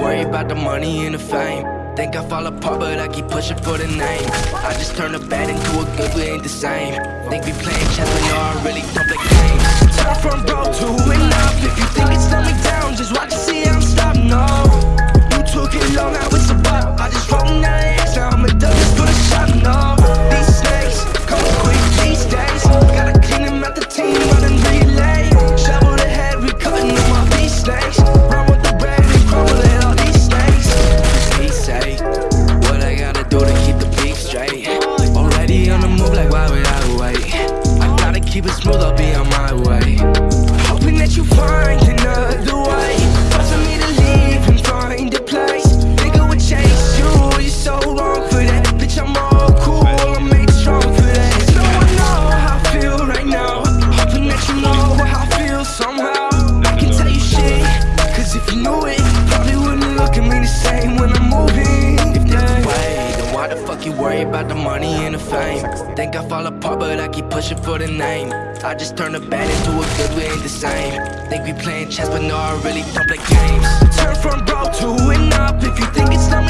worry about the money and the fame. Think I fall apart, but I keep pushing for the name. I just turn a bad into a good, we ain't the same. Think we playing chess, but no, I really don't play games. Turn from broke to up. If you think why would I wait? I gotta keep it smooth, I'll be on my way. Worry about the money and the fame? Think I fall apart, but I keep pushing for the name. I just turn a bad into a good, we ain't the same. Think we playing chess, but no, I really don't play games. Turn from broke to up. If you think it's slow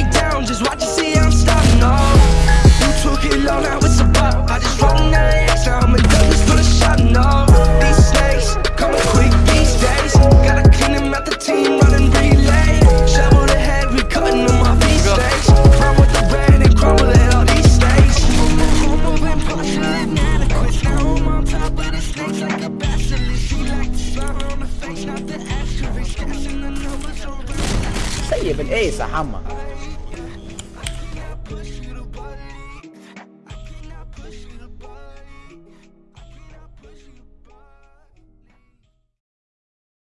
طيب الأيس يا حما.